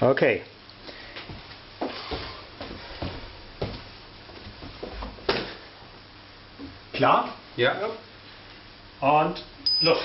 Okay. Klar? Ja. Und Luft.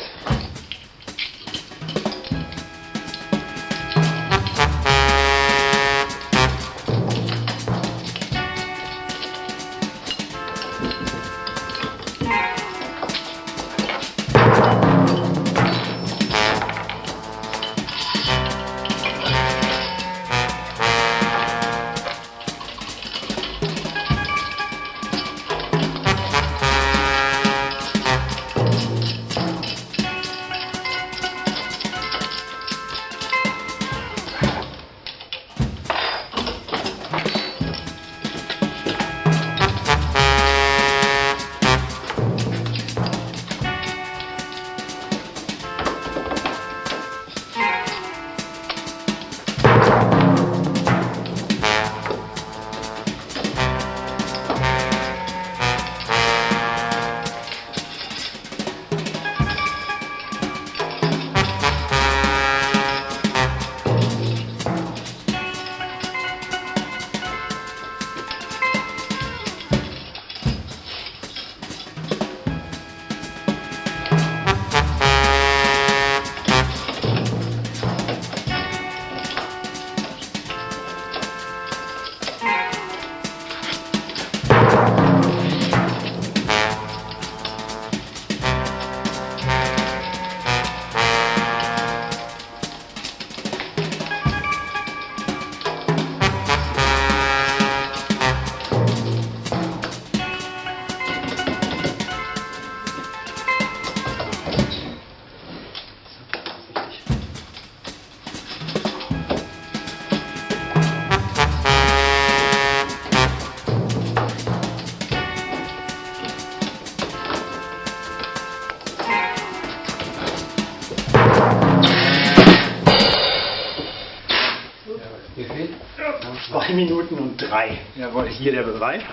Zwei Minuten und drei. Jawohl, hier der Beweis.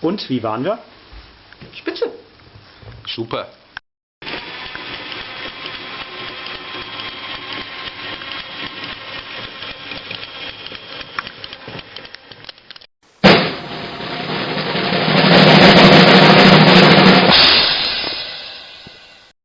Und wie waren wir? Spitze. Super.